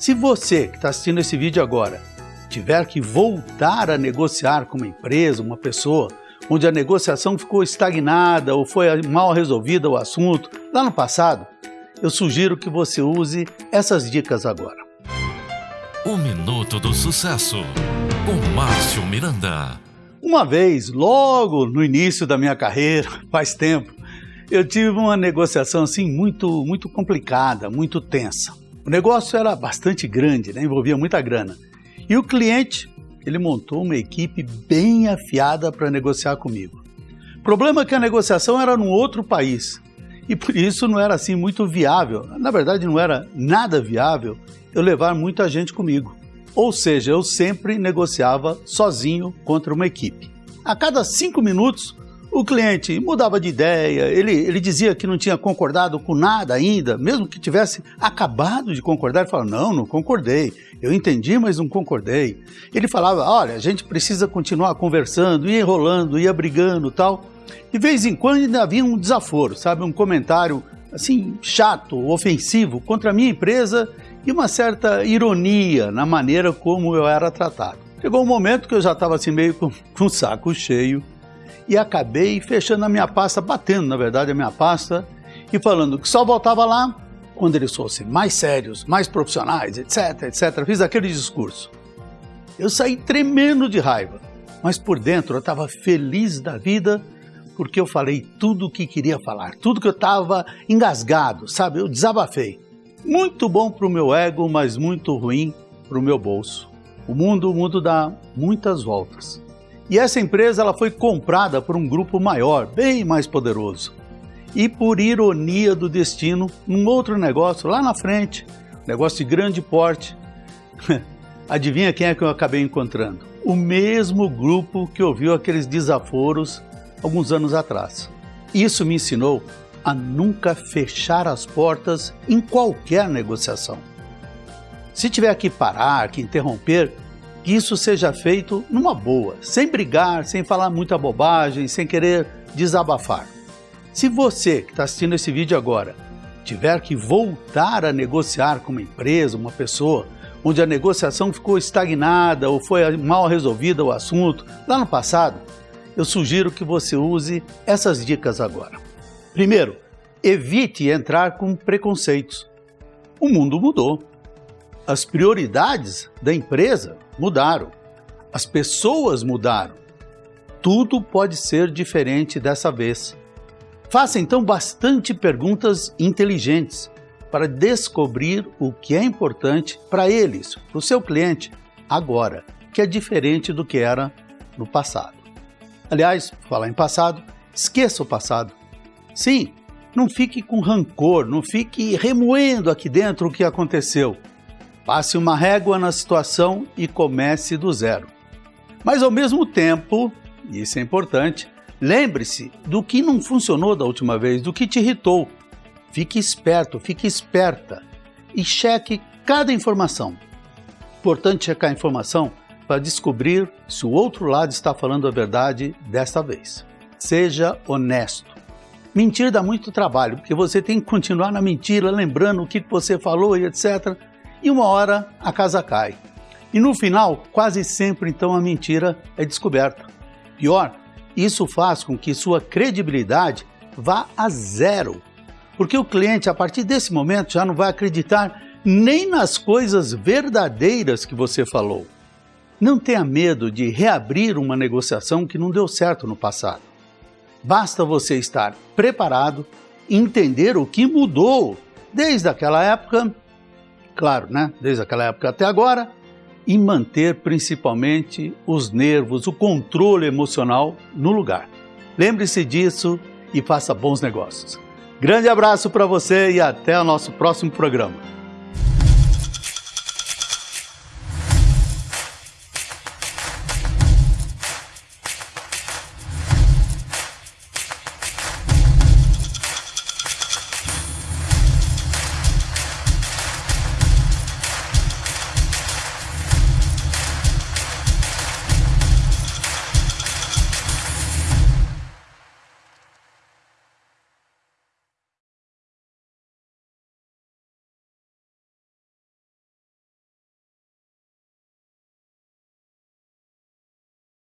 Se você que está assistindo esse vídeo agora tiver que voltar a negociar com uma empresa, uma pessoa, onde a negociação ficou estagnada ou foi mal resolvida o assunto lá no passado, eu sugiro que você use essas dicas agora. O Minuto do Sucesso, com Márcio Miranda. Uma vez, logo no início da minha carreira, faz tempo, eu tive uma negociação assim muito, muito complicada, muito tensa. O negócio era bastante grande, né? envolvia muita grana. E o cliente, ele montou uma equipe bem afiada para negociar comigo. O problema é que a negociação era num outro país e por isso não era assim muito viável. Na verdade, não era nada viável eu levar muita gente comigo. Ou seja, eu sempre negociava sozinho contra uma equipe. A cada cinco minutos, o cliente mudava de ideia, ele, ele dizia que não tinha concordado com nada ainda, mesmo que tivesse acabado de concordar, ele falava, não, não concordei, eu entendi, mas não concordei. Ele falava, olha, a gente precisa continuar conversando, ia enrolando, ia brigando tal. De vez em quando ainda havia um desaforo, sabe, um comentário assim, chato, ofensivo contra a minha empresa e uma certa ironia na maneira como eu era tratado. Chegou um momento que eu já estava assim meio com, com o saco cheio e acabei fechando a minha pasta, batendo na verdade a minha pasta e falando que só voltava lá quando eles fossem mais sérios, mais profissionais, etc, etc. Fiz aquele discurso. Eu saí tremendo de raiva, mas por dentro eu estava feliz da vida porque eu falei tudo o que queria falar, tudo que eu estava engasgado, sabe? Eu desabafei. Muito bom para o meu ego, mas muito ruim para o meu bolso. O mundo, o mundo dá muitas voltas. E essa empresa ela foi comprada por um grupo maior, bem mais poderoso. E por ironia do destino, num outro negócio lá na frente, negócio de grande porte, adivinha quem é que eu acabei encontrando? O mesmo grupo que ouviu aqueles desaforos alguns anos atrás. Isso me ensinou a nunca fechar as portas em qualquer negociação. Se tiver que parar, que interromper, que isso seja feito numa boa, sem brigar, sem falar muita bobagem, sem querer desabafar. Se você que está assistindo esse vídeo agora tiver que voltar a negociar com uma empresa, uma pessoa, onde a negociação ficou estagnada ou foi mal resolvida o assunto lá no passado, eu sugiro que você use essas dicas agora. Primeiro, evite entrar com preconceitos. O mundo mudou. As prioridades da empresa mudaram. As pessoas mudaram. Tudo pode ser diferente dessa vez. Faça então bastante perguntas inteligentes para descobrir o que é importante para eles, para o seu cliente, agora, que é diferente do que era no passado. Aliás, falar em passado, esqueça o passado. Sim, não fique com rancor, não fique remoendo aqui dentro o que aconteceu. Passe uma régua na situação e comece do zero. Mas ao mesmo tempo, e isso é importante, lembre-se do que não funcionou da última vez, do que te irritou. Fique esperto, fique esperta e cheque cada informação. Importante checar a informação para descobrir se o outro lado está falando a verdade desta vez. Seja honesto. Mentir dá muito trabalho, porque você tem que continuar na mentira, lembrando o que você falou e etc e uma hora a casa cai. E no final, quase sempre então a mentira é descoberta. Pior, isso faz com que sua credibilidade vá a zero, porque o cliente a partir desse momento já não vai acreditar nem nas coisas verdadeiras que você falou. Não tenha medo de reabrir uma negociação que não deu certo no passado. Basta você estar preparado, entender o que mudou desde aquela época claro, né, desde aquela época até agora, e manter principalmente os nervos, o controle emocional no lugar. Lembre-se disso e faça bons negócios. Grande abraço para você e até o nosso próximo programa.